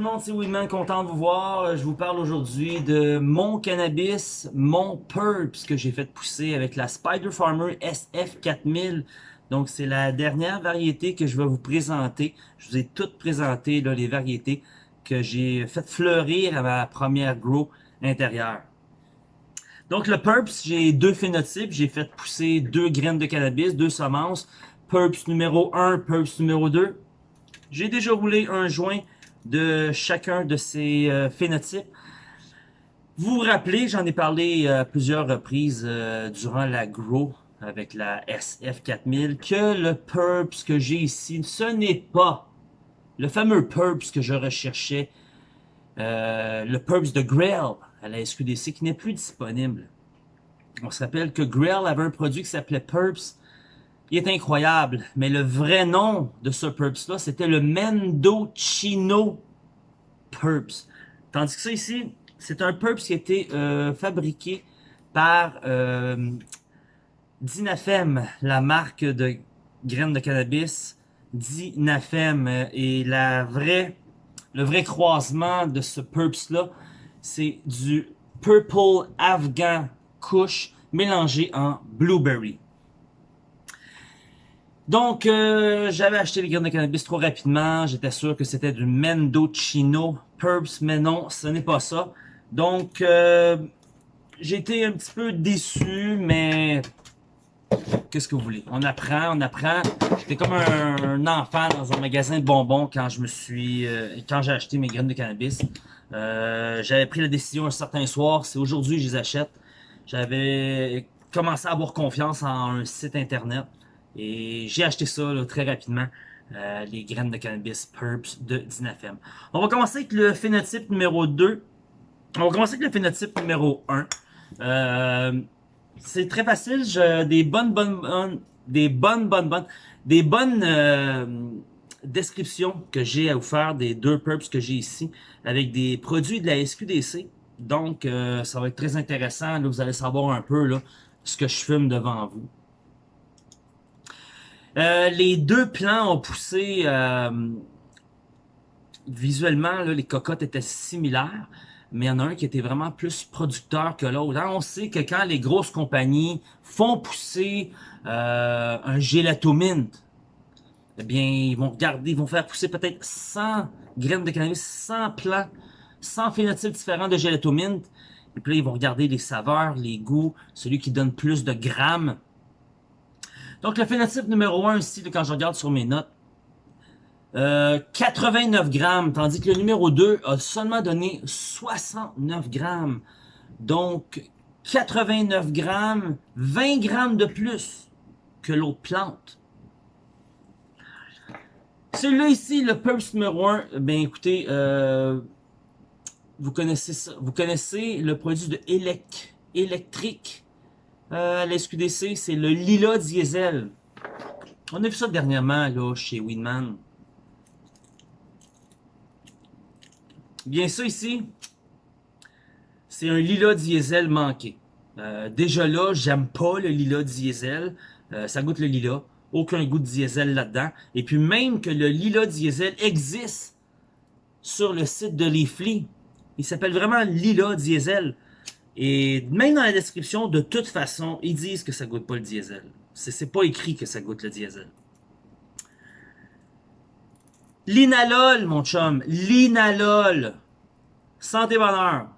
monde, c'est Winman, content de vous voir. Je vous parle aujourd'hui de mon cannabis, mon Purps que j'ai fait pousser avec la Spider Farmer SF4000. Donc c'est la dernière variété que je vais vous présenter. Je vous ai toutes présenté là, les variétés que j'ai fait fleurir à ma première grow intérieure. Donc le Purps, j'ai deux phénotypes. J'ai fait pousser deux graines de cannabis, deux semences. Purps numéro 1, Purps numéro 2. J'ai déjà roulé un joint de chacun de ces euh, phénotypes. Vous vous rappelez, j'en ai parlé à plusieurs reprises euh, durant la Grow avec la SF4000, que le Purps que j'ai ici, ce n'est pas le fameux Purps que je recherchais, euh, le Purps de Grail à la SQDC qui n'est plus disponible. On se rappelle que Grail avait un produit qui s'appelait Purps il est incroyable. Mais le vrai nom de ce Purps-là, c'était le Mendocino Purps. Tandis que ça ici, c'est un Purps qui a été euh, fabriqué par euh, Dinafem, la marque de graines de cannabis. Dinafem. Et la vraie, le vrai croisement de ce Purps-là, c'est du Purple Afghan Kush mélangé en Blueberry. Donc, euh, j'avais acheté les graines de cannabis trop rapidement. J'étais sûr que c'était du Mendocino Purps, mais non, ce n'est pas ça. Donc, euh, j'ai été un petit peu déçu, mais qu'est-ce que vous voulez? On apprend, on apprend. J'étais comme un, enfant dans un magasin de bonbons quand je me suis, euh, quand j'ai acheté mes graines de cannabis. j'avais pris la décision un certain soir, c'est aujourd'hui que je les achète. J'avais commencé à avoir confiance en un site internet. Et j'ai acheté ça très rapidement, euh, les graines de cannabis Purps de Dinafem. On va commencer avec le phénotype numéro 2. On va commencer avec le phénotype numéro 1. Euh, c'est très facile, j'ai des bonnes, bonnes, bonnes, des bonnes, bonnes, bonnes, des bonnes euh, descriptions que j'ai à vous faire des deux Purps que j'ai ici, avec des produits de la SQDC. Donc, ça va être très intéressant. Là, vous allez savoir un peu là, ce que je fume devant vous. Euh, les deux plans ont poussé euh, visuellement, les cocottes étaient similaires, mais il y en a un qui était vraiment plus producteur que l'autre. Hein, on sait que quand les grosses compagnies font pousser euh, un gélatomint, eh bien, ils vont regarder, ils vont faire pousser peut-être 100 graines de cannabis, 100 plants, 100 phénotypes différents de gélatomint. Et puis là, ils vont regarder les saveurs, les goûts, celui qui donne plus de grammes donc, le phénotype numéro 1 ici, quand je regarde sur mes notes, 89 euh, grammes, tandis que le numéro 2 a seulement donné 69 grammes. Donc, 89 grammes, 20 grammes de plus que l'autre plante. Celui-là ici, le Purse numéro 1, ben écoutez, euh, vous connaissez ça, vous connaissez le produit de Elec, électrique euh, la SQDC, c'est le Lila Diesel. On a vu ça dernièrement chez Winman. Bien ça ici, c'est un Lila Diesel manqué. Euh, déjà là, j'aime pas le Lila Diesel. Euh, ça goûte le Lila. Aucun goût de diesel là-dedans. Et puis même que le Lila Diesel existe sur le site de Leafly. Il s'appelle vraiment Lila Diesel. Et même dans la description, de toute façon, ils disent que ça goûte pas le diesel. C'est pas écrit que ça goûte le diesel. L'inalol, mon chum. L'inalol. Santé bonheur.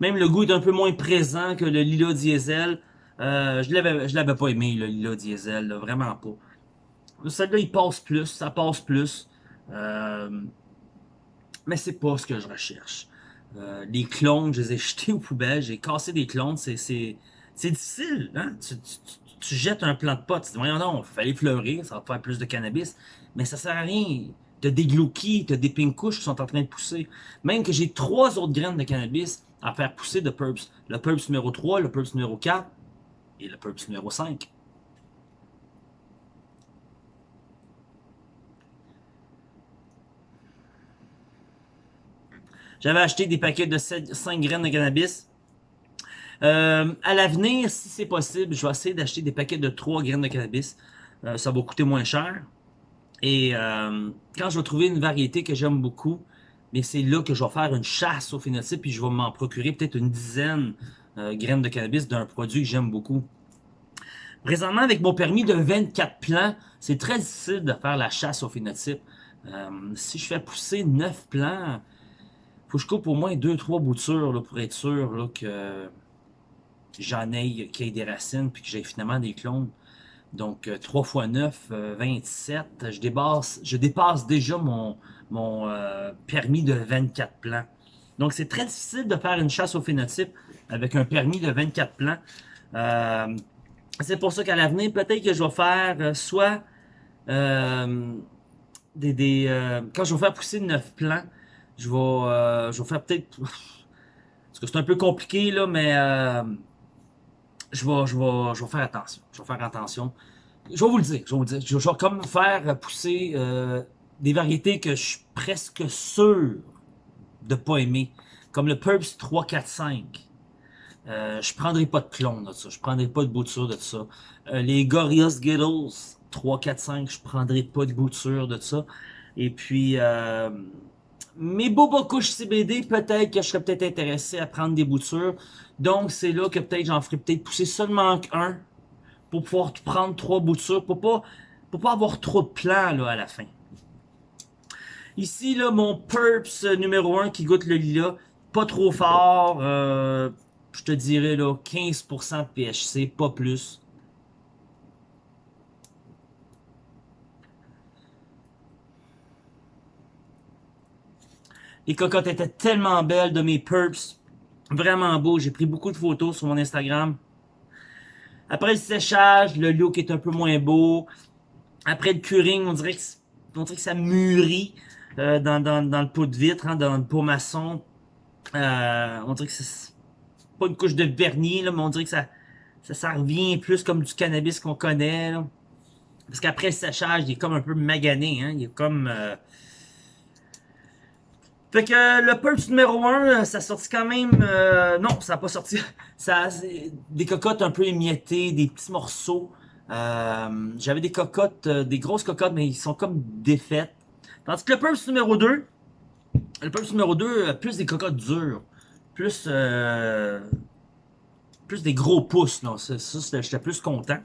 Même le goût est un peu moins présent que le lila diesel. Euh, je l'avais je l'avais pas aimé, le lila diesel, vraiment pas. Celle-là, il passe plus, ça passe plus. Euh, mais c'est pas ce que je recherche. Euh, les clones, je les ai jetés aux poubelles, j'ai cassé des clones, c'est difficile. Hein? Tu, tu, jettes un plant de pot, tu dis, voyons non, il fallait fleurir, ça va faire plus de cannabis. Mais ça sert à rien. T'as des glauquies, t'as des pink qui sont en train de pousser. Même que j'ai trois autres graines de cannabis à faire pousser de Purps. Le Purps numéro 3, le Purps numéro 4, et le Purps numéro 5. J'avais acheté des paquets de 5 graines de cannabis. Euh, à l'avenir, si c'est possible, je vais essayer d'acheter des paquets de 3 graines de cannabis. Euh, ça va coûter moins cher. Et euh, quand je vais trouver une variété que j'aime beaucoup, c'est là que je vais faire une chasse au phénotype puis je vais m'en procurer peut-être une dizaine de graines de cannabis d'un produit que j'aime beaucoup. Présentement, avec mon permis de 24 plants, c'est très difficile de faire la chasse au phénotype. si je fais pousser 9 plants, faut que je coupe au moins 2-3 boutures là, pour être sûr là, que j'en ai, qu'il y ait des racines puis que j'ai finalement des clones. Donc 3 x 9, 27. Je dépasse, déjà mon, euh, permis de 24 plans. Donc c'est très difficile de faire une chasse au phénotype avec un permis de 24 plans. Euh, c'est pour ça qu'à l'avenir, peut-être que je vais faire euh, soit des, des quand je vais faire pousser 9 plants, je vais, euh, je vais faire peut-être... Parce que c'est un peu compliqué, là, mais... Euh, je, vais, je, vais, je vais faire attention. Je vais faire attention. Je vais vous le dire. Je vais vous le dire. Je vais comme faire pousser euh, des variétés que je suis presque sûr de pas aimer. Comme le Purps 3, 4, 5. Euh, je prendrai pas de clone de ça. Je prendrai pas de bouture de ça. Euh, les Gorillaz Skittles 3, 4, 5. Je prendrai pas de bouture de ça. Et puis... Euh, mes Boba couches CBD, peut-être que je serais peut-être intéressé à prendre des boutures. Donc, c'est là que peut-être j'en ferai peut-être pousser seulement un pour pouvoir prendre trois boutures, pour pas, pour pas avoir trop de plans là, à la fin. Ici, là, mon Purps numéro 1 qui goûte le lilas, pas trop fort, euh, je te dirais là 15% de PHC, pas plus. Les cocottes étaient tellement belles de mes purps. Vraiment beau. J'ai pris beaucoup de photos sur mon Instagram. Après le séchage, le look est un peu moins beau. Après le curing, on dirait que ça mûrit euh, dans, dans, dans, le pot de vitre, hein, dans le pot maçon. Euh, on dirait que c'est pas une couche de vernis, là, mais on dirait que ça, ça, ça revient plus comme du cannabis qu'on connaît. Là. Parce qu'après le séchage, il est comme un peu magané. Hein, il est comme... Euh, fait que le Purge numéro 1, ça sorti quand même... Euh, non, ça n'a pas sorti. Ça Des cocottes un peu émiettées, des petits morceaux. Euh, J'avais des cocottes, euh, des grosses cocottes, mais ils sont comme défaites. Tandis que le Purge numéro 2, le Purge numéro 2, plus des cocottes dures. Plus... Euh, plus des gros pouces, non. Ça, j'étais plus content.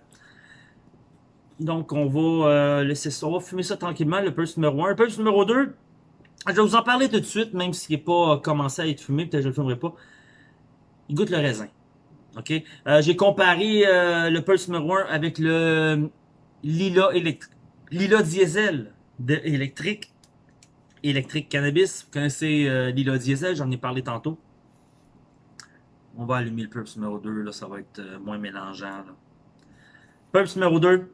Donc, on va euh, laisser ça. On va fumer ça tranquillement, le Purge numéro 1. Le Purge numéro 2... Je vais vous en parler tout de suite, même s'il n'est pas commencé à être fumé, peut-être je le fumerai pas. Il goûte le raisin. OK? Euh, J'ai comparé euh, le Pulse numéro 1 avec le Lila, Lila Diesel électrique. Électrique Cannabis. Vous connaissez euh, Diesel, j'en ai parlé tantôt. On va allumer le Pulse numéro 2, là, ça va être euh, moins mélangeant. Pulse numéro 2.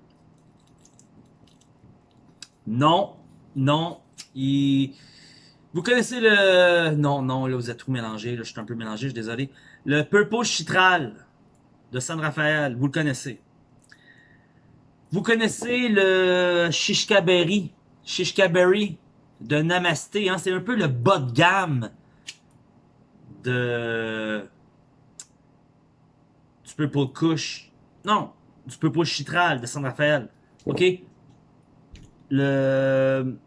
Non, non. Vous connaissez le... Non, non, là, vous êtes tout mélangé. Là, je suis un peu mélangé, je suis désolé. Le Purple Chitral de San Rafael, vous le connaissez. Vous connaissez le Shishka Berry, Shishka Berry de Namasté. Hein? C'est un peu le bas de gamme de... du Purple Kush. Non, du Purple Chitral de San Rafael. OK? Le...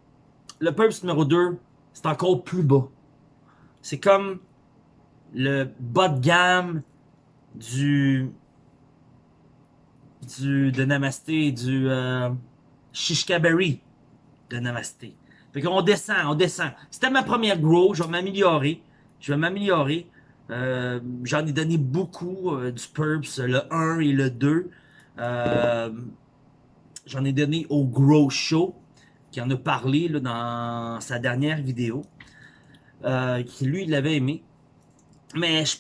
Le Purple numéro 2, c'est encore plus bas. C'est comme le bas de gamme du, du de Namasté, du euh, Shishkaberry de Namasté. Fait qu'on descend, on descend. C'était ma première grow, je vais m'améliorer. Je vais m'améliorer. Euh, J'en ai donné beaucoup euh, du Purps, le 1 et le 2. Euh, J'en ai donné au Grow Show qui en a parlé là, dans sa dernière vidéo, euh, qui lui, il l'avait aimé. Mais je,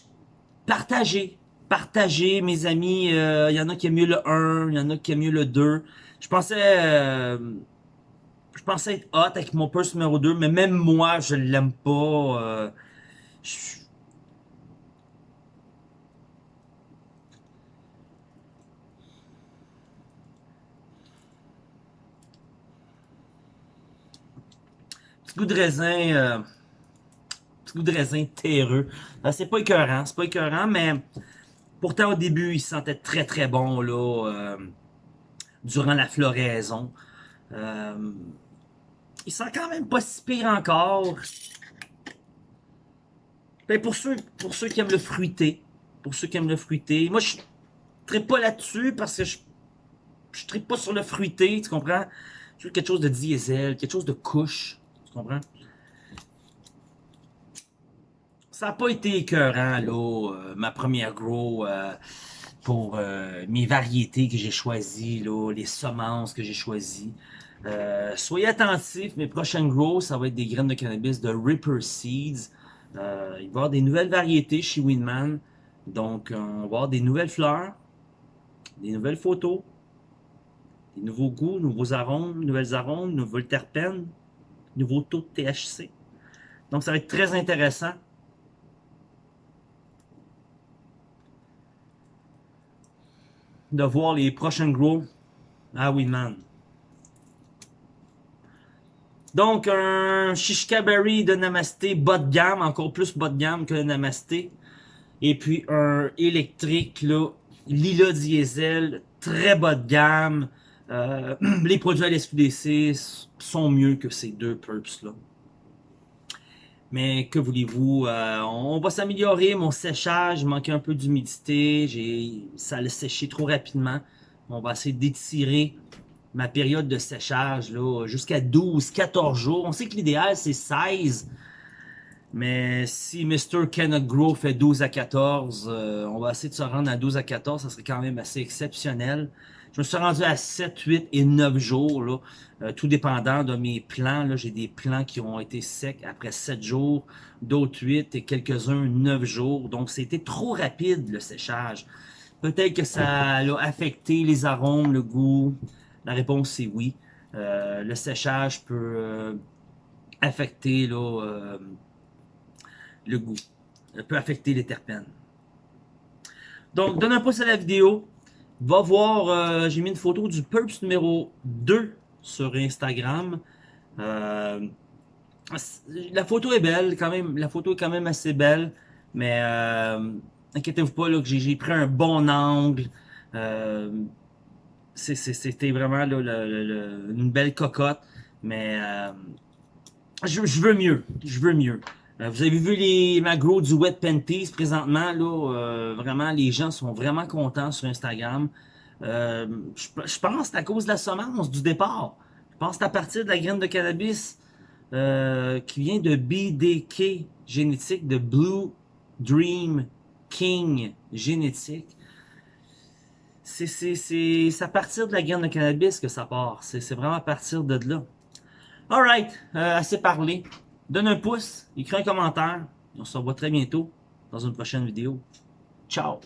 partagez, partagez, mes amis, il euh, y en a qui aiment mieux le 1, il y en a qui aiment mieux le 2. Je pensais... Je pensais être hot avec mon purse numéro 2, mais même moi, je l'aime pas. Euh, Petit goût de raisin, euh, petit goût de raisin terreux. Euh, c'est pas écœurant, c'est pas écœurant, mais Pourtant, au début, il sentait très très bon là, durant la floraison. Il sent quand même pas si pire encore. Ben, pour, ceux, pour ceux qui aiment le fruité, pour ceux qui aiment le fruité, moi je ne pas là-dessus parce que je ne pas sur le fruité, tu comprends? Je veux quelque chose de diesel, quelque chose de couche, tu comprends? Ça n'a pas été écœurant, là, euh, ma première grow euh, pour euh, mes variétés que j'ai choisies, là, les semences que j'ai choisies. Soyez attentifs, mes prochaines grows, ça va être des graines de cannabis de Ripper Seeds. il va y avoir des nouvelles variétés chez Winman. Donc, on va avoir des nouvelles fleurs, des nouvelles photos, des nouveaux goûts, nouveaux arômes, nouvelles arômes, nouvelles terpènes, nouveaux taux de THC. Donc, ça va être très intéressant. de voir les prochains grows Ah oui, man. Donc, un Shishka Berry de Namasté bas de gamme, encore plus bas de gamme que le Namasté. Et puis un électrique, là, Lila Diesel, très bas de gamme. Euh, les produits à l'SQDC sont mieux que ces deux purps là. Mais que voulez-vous, euh, on va s'améliorer. Mon séchage manquait un peu d'humidité. Ça a séché trop rapidement. On va essayer d'étirer ma période de séchage jusqu'à 12-14 jours. On sait que l'idéal, c'est 16. Mais si Mr. Cannot Grow fait 12 à 14, euh, on va essayer de se rendre à 12 à 14. Ça serait quand même assez exceptionnel. Je me suis rendu à 7, 8 et 9 jours, là, euh, tout dépendant de mes plants. J'ai des plants qui ont été secs après 7 jours, d'autres 8 et quelques-uns 9 jours. Donc, c'était trop rapide, le séchage. Peut-être que ça a affecté les arômes, le goût. La réponse, c'est oui. Euh, le séchage peut euh, affecter là, le goût. peut affecter les terpènes. Donc, donne un pouce à la vidéo. Va voir, euh, j'ai mis une photo du Purps numéro 2 sur Instagram. Euh, la photo est belle, quand même. La photo est quand même assez belle. Mais euh, inquiétez-vous pas, que j'ai pris un bon angle. C'était vraiment une belle cocotte. Mais je, veux mieux. Je veux mieux. vous avez vu les magros du Wet Panties présentement. là Vraiment, les gens sont vraiment contents sur Instagram. Euh, je, pense que à cause de la semence du départ. Je pense que à partir de la graine de cannabis euh, qui vient de BDK génétique, de Blue Dream King génétique. C'est à partir de la graine de cannabis que ça part. C'est vraiment à partir de là. Alright, euh, assez parlé. Donne un pouce, écris un commentaire. On se revoit très bientôt dans une prochaine vidéo. Ciao!